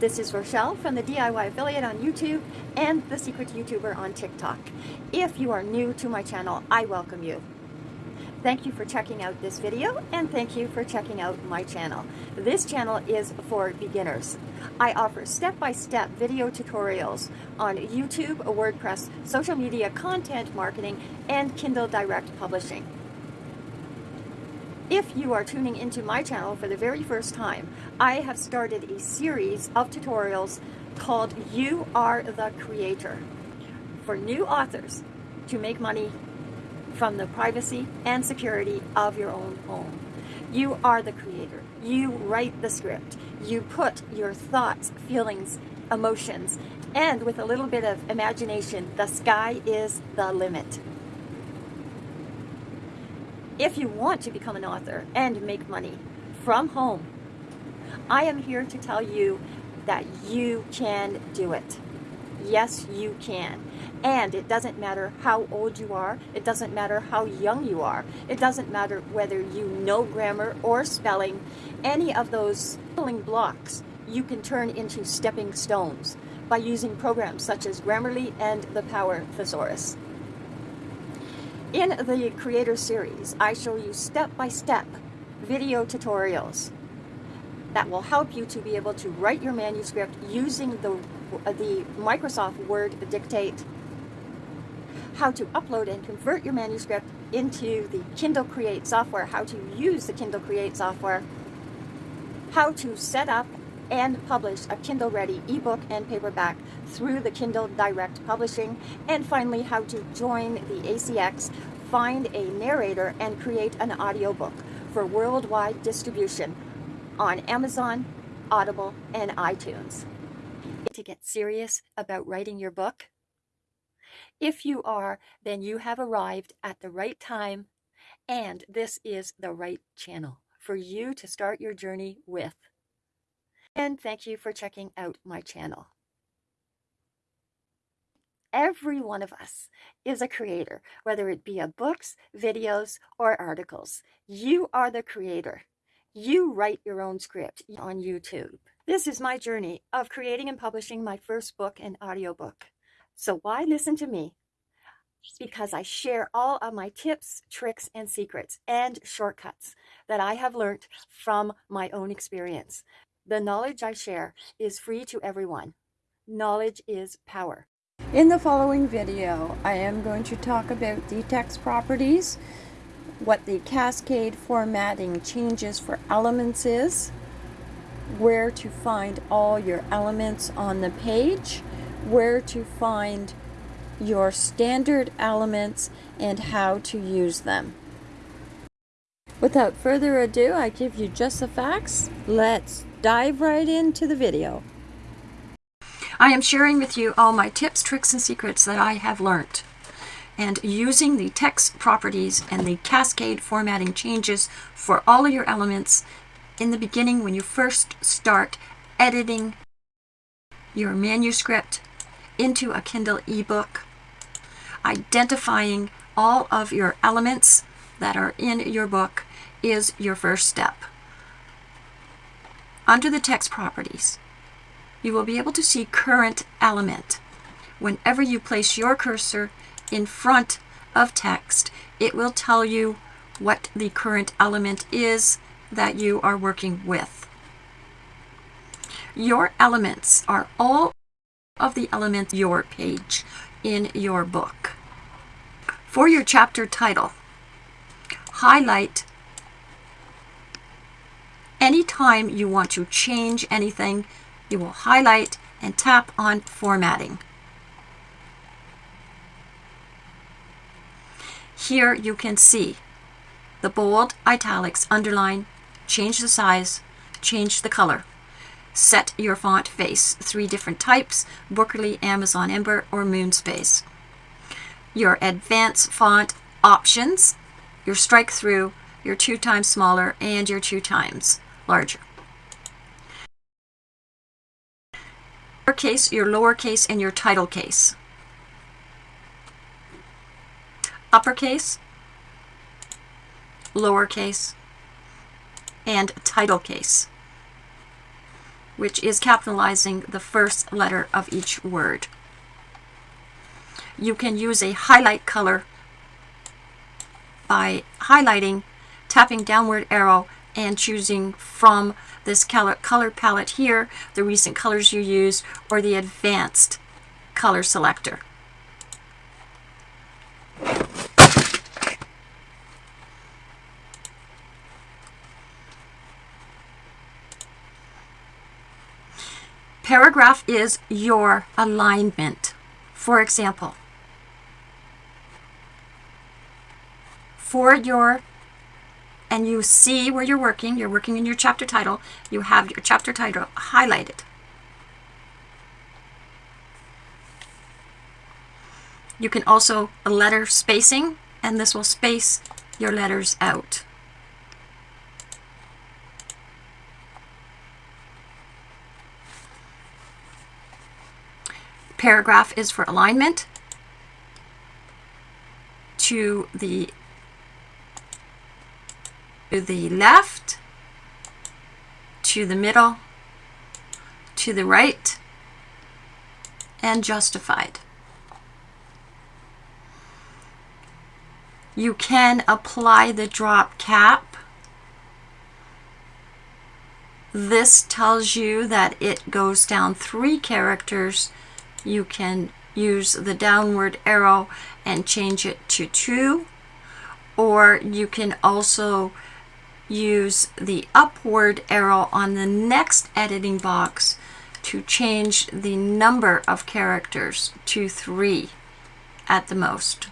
This is Rochelle from the DIY Affiliate on YouTube and the Secret YouTuber on TikTok. If you are new to my channel, I welcome you. Thank you for checking out this video and thank you for checking out my channel. This channel is for beginners. I offer step-by-step -step video tutorials on YouTube, WordPress, social media content marketing, and Kindle Direct Publishing. If you are tuning into my channel for the very first time, I have started a series of tutorials called You Are the Creator for new authors to make money from the privacy and security of your own home. You are the creator. You write the script. You put your thoughts, feelings, emotions, and with a little bit of imagination, the sky is the limit. If you want to become an author and make money from home, I am here to tell you that you can do it. Yes, you can. And it doesn't matter how old you are. It doesn't matter how young you are. It doesn't matter whether you know grammar or spelling. Any of those spelling blocks you can turn into stepping stones by using programs such as Grammarly and the Power Thesaurus. In the Creator Series, I show you step-by-step -step video tutorials that will help you to be able to write your manuscript using the, uh, the Microsoft Word Dictate how to upload and convert your manuscript into the Kindle Create software, how to use the Kindle Create software, how to set up and publish a Kindle Ready ebook and paperback through the Kindle Direct Publishing, and finally how to join the ACX, find a narrator, and create an audiobook for worldwide distribution on Amazon, Audible, and iTunes. To get serious about writing your book, if you are, then you have arrived at the right time and this is the right channel for you to start your journey with. And thank you for checking out my channel. Every one of us is a creator, whether it be of books, videos, or articles. You are the creator. You write your own script on YouTube. This is my journey of creating and publishing my first book and audiobook. So why listen to me? Because I share all of my tips, tricks, and secrets and shortcuts that I have learned from my own experience. The knowledge I share is free to everyone. Knowledge is power. In the following video, I am going to talk about the text properties, what the cascade formatting changes for elements is, where to find all your elements on the page, where to find your standard elements and how to use them. Without further ado, I give you just the facts. Let's dive right into the video. I am sharing with you all my tips, tricks, and secrets that I have learned. And using the text properties and the cascade formatting changes for all of your elements in the beginning when you first start editing your manuscript into a Kindle ebook, identifying all of your elements that are in your book is your first step. Under the text properties, you will be able to see current element. Whenever you place your cursor in front of text, it will tell you what the current element is that you are working with. Your elements are all of the elements your page in your book. For your chapter title, highlight anytime you want to change anything, you will highlight and tap on formatting. Here you can see the bold, italics, underline, change the size, change the color. Set your font face, three different types, Bookerly, Amazon Ember, or Monospace. Your advanced font options, your strike through, your two times smaller, and your two times larger. Uppercase, your lowercase, and your title case. Uppercase, lowercase, and title case. which is capitalizing the first letter of each word. You can use a highlight color by highlighting, tapping downward arrow, and choosing from this color, color palette here the recent colors you used or the advanced color selector. Paragraph is your alignment. For example, for your and you see where you're working, you're working in your chapter title, you have your chapter title highlighted. You can also letter spacing, and this will space your letters out. Paragraph is for alignment to the to the left, to the middle, to the right, and justified. You can apply the drop cap. This tells you that it goes down three characters. You can use the downward arrow and change it to two, or you can also use the upward arrow on the next editing box to change the number of characters to three at the most.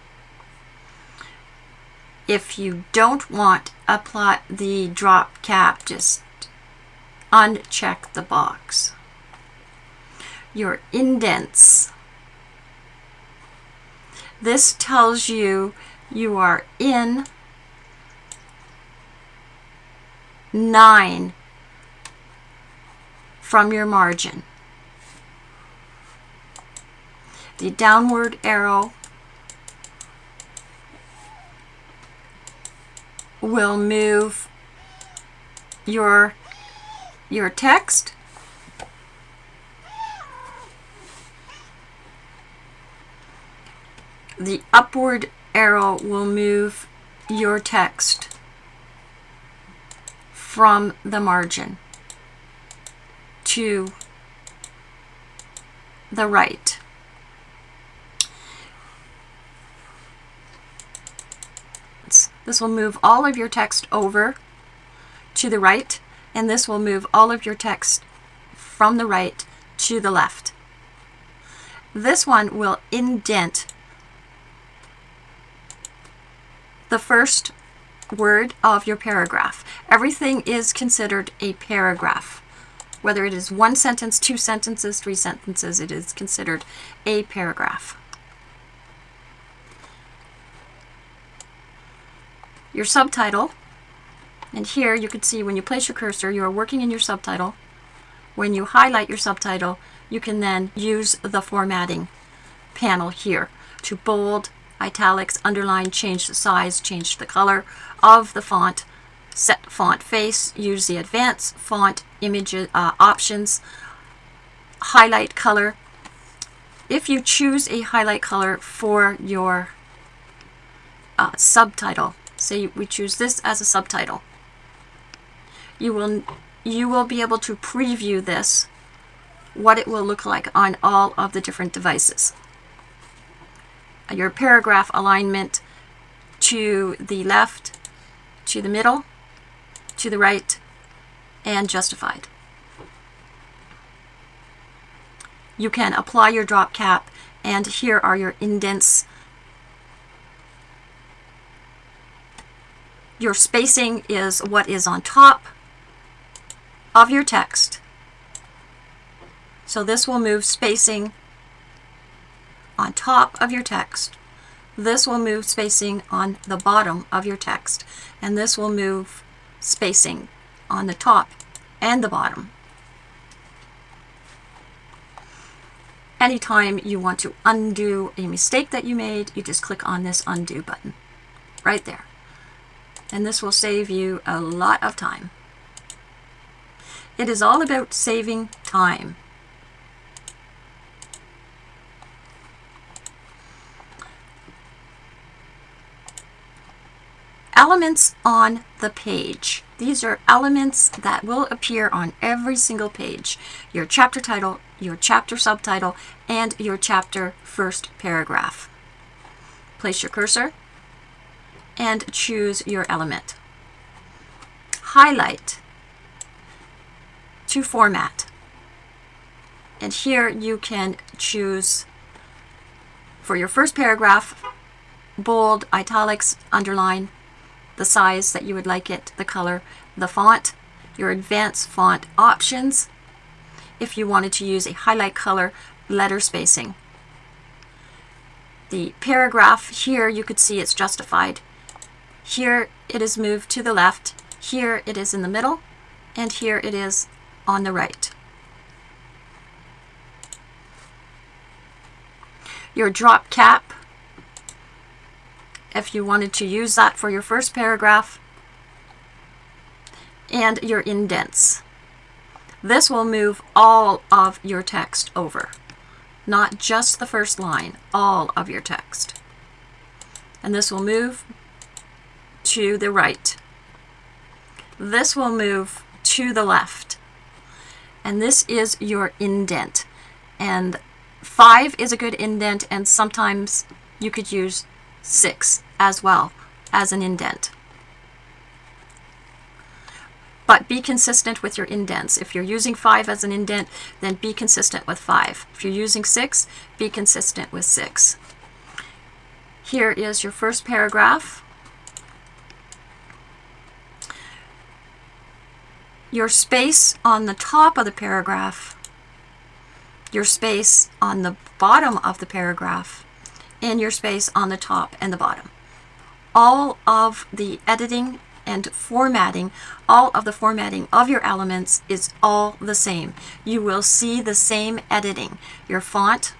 If you don't want apply the drop cap, just uncheck the box. Your indents. This tells you you are in 9 from your margin. The downward arrow will move your your text the upward arrow will move your text from the margin to the right. This will move all of your text over to the right, and this will move all of your text from the right to the left. This one will indent the first word of your paragraph. Everything is considered a paragraph. Whether it is one sentence, two sentences, three sentences, it is considered a paragraph. Your subtitle, and here you can see when you place your cursor, you are working in your subtitle. When you highlight your subtitle, you can then use the formatting panel here to bold, italics, underline, change the size, change the color of the font, set font face, use the advanced font image uh, options, highlight color. If you choose a highlight color for your uh, subtitle, say we choose this as a subtitle, you will you will be able to preview this what it will look like on all of the different devices your paragraph alignment to the left, to the middle, to the right, and justified. You can apply your drop cap and here are your indents. Your spacing is what is on top of your text. So this will move spacing on top of your text. This will move spacing on the bottom of your text. And this will move spacing on the top and the bottom. Anytime you want to undo a mistake that you made, you just click on this undo button right there. And this will save you a lot of time. It is all about saving time. Elements on the page. These are elements that will appear on every single page. Your chapter title, your chapter subtitle, and your chapter first paragraph. Place your cursor and choose your element. Highlight to format. And here you can choose for your first paragraph, bold, italics, underline, the size that you would like it, the color, the font, your advanced font options, if you wanted to use a highlight color, letter spacing. The paragraph here, you could see it's justified. Here it is moved to the left, here it is in the middle, and here it is on the right. Your drop cap, if you wanted to use that for your first paragraph, and your indents. This will move all of your text over, not just the first line, all of your text. And this will move to the right. This will move to the left. And this is your indent. And five is a good indent, and sometimes you could use six as well as an indent. But be consistent with your indents. If you're using 5 as an indent, then be consistent with 5. If you're using 6, be consistent with 6. Here is your first paragraph. Your space on the top of the paragraph, your space on the bottom of the paragraph, and your space on the top and the bottom. All of the editing and formatting, all of the formatting of your elements is all the same. You will see the same editing. Your font,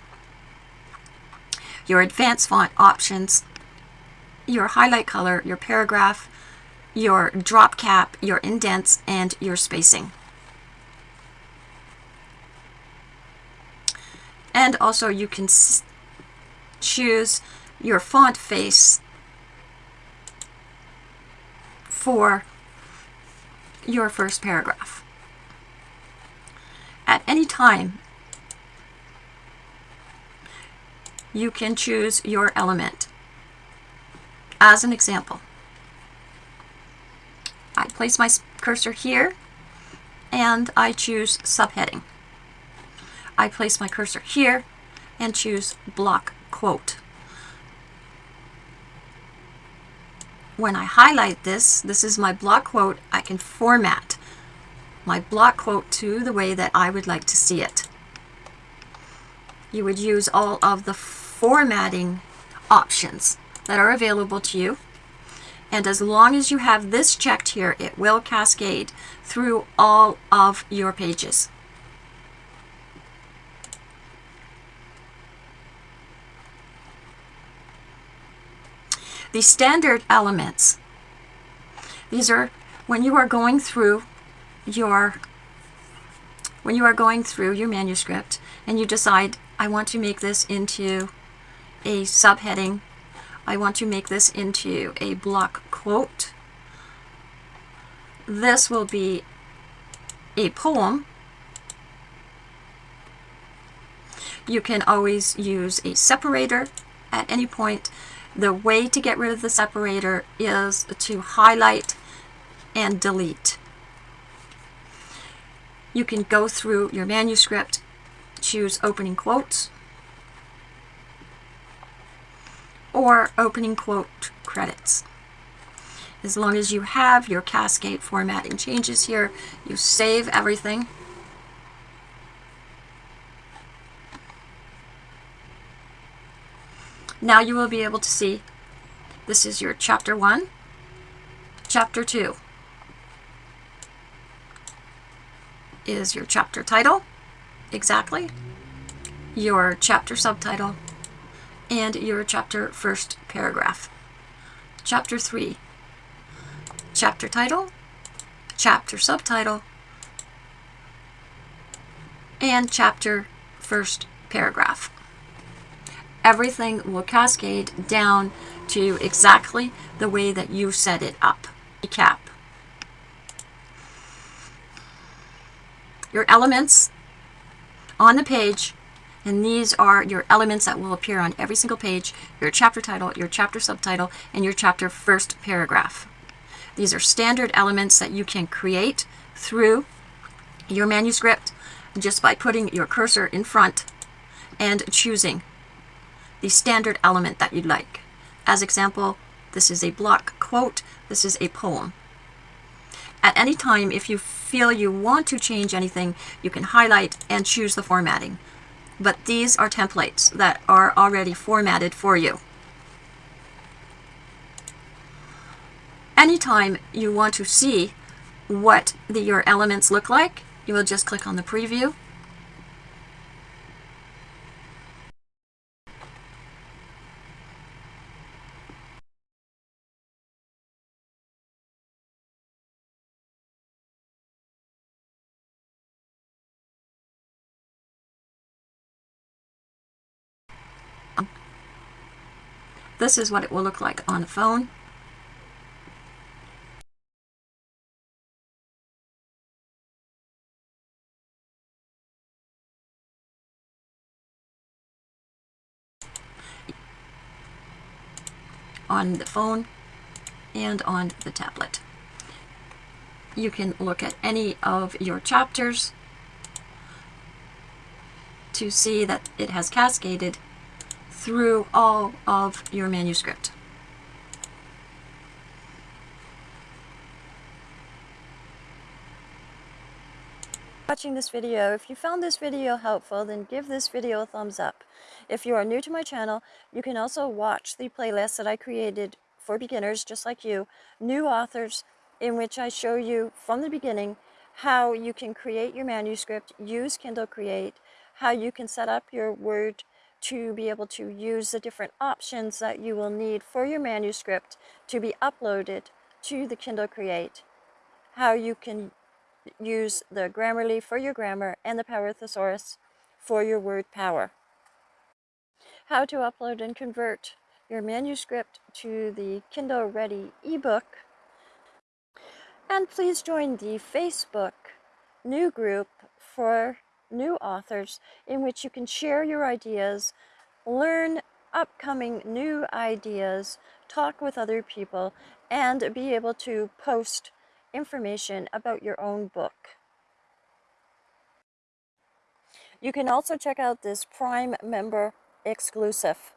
your advanced font options, your highlight color, your paragraph, your drop cap, your indents, and your spacing. And also you can choose your font face for your first paragraph. At any time, you can choose your element. As an example, I place my cursor here and I choose subheading. I place my cursor here and choose block quote. When I highlight this, this is my block quote, I can format my block quote to the way that I would like to see it. You would use all of the formatting options that are available to you. And as long as you have this checked here, it will cascade through all of your pages. The standard elements. These are when you are going through your when you are going through your manuscript and you decide I want to make this into a subheading, I want to make this into a block quote. This will be a poem. You can always use a separator at any point the way to get rid of the separator is to highlight and delete. You can go through your manuscript, choose opening quotes, or opening quote credits. As long as you have your cascade formatting changes here, you save everything Now you will be able to see. This is your chapter 1, chapter 2 is your chapter title, exactly, your chapter subtitle, and your chapter first paragraph. Chapter 3, chapter title, chapter subtitle, and chapter first paragraph. Everything will cascade down to exactly the way that you set it up. Recap. Your elements on the page and these are your elements that will appear on every single page, your chapter title, your chapter subtitle, and your chapter first paragraph. These are standard elements that you can create through your manuscript just by putting your cursor in front and choosing the standard element that you'd like. As example, this is a block quote, this is a poem. At any time, if you feel you want to change anything, you can highlight and choose the formatting but these are templates that are already formatted for you. Anytime you want to see what the, your elements look like, you will just click on the preview. This is what it will look like on the phone. on the phone and on the tablet. You can look at any of your chapters to see that it has cascaded through all of your manuscript. watching this video. If you found this video helpful, then give this video a thumbs up. If you are new to my channel, you can also watch the playlist that I created for beginners just like you, new authors, in which I show you from the beginning how you can create your manuscript, use Kindle Create, how you can set up your Word to be able to use the different options that you will need for your manuscript to be uploaded to the Kindle Create, how you can use the Grammarly for your grammar and the Power Thesaurus for your word power. How to upload and convert your manuscript to the Kindle Ready ebook. And please join the Facebook new group for new authors in which you can share your ideas, learn upcoming new ideas, talk with other people, and be able to post information about your own book. You can also check out this Prime member exclusive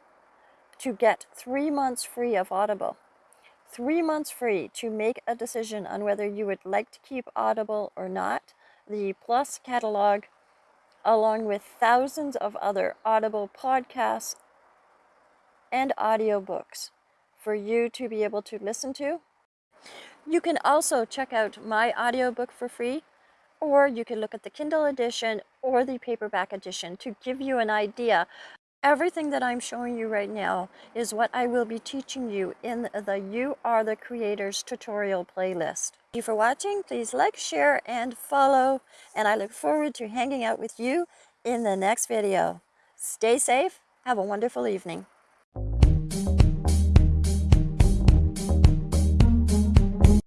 to get three months free of Audible. Three months free to make a decision on whether you would like to keep Audible or not. The Plus catalog along with thousands of other Audible podcasts and audiobooks for you to be able to listen to. You can also check out my audiobook for free, or you can look at the Kindle edition or the paperback edition to give you an idea. Everything that I'm showing you right now is what I will be teaching you in the You Are the Creators tutorial playlist. Thank you for watching. Please like, share, and follow. And I look forward to hanging out with you in the next video. Stay safe. Have a wonderful evening.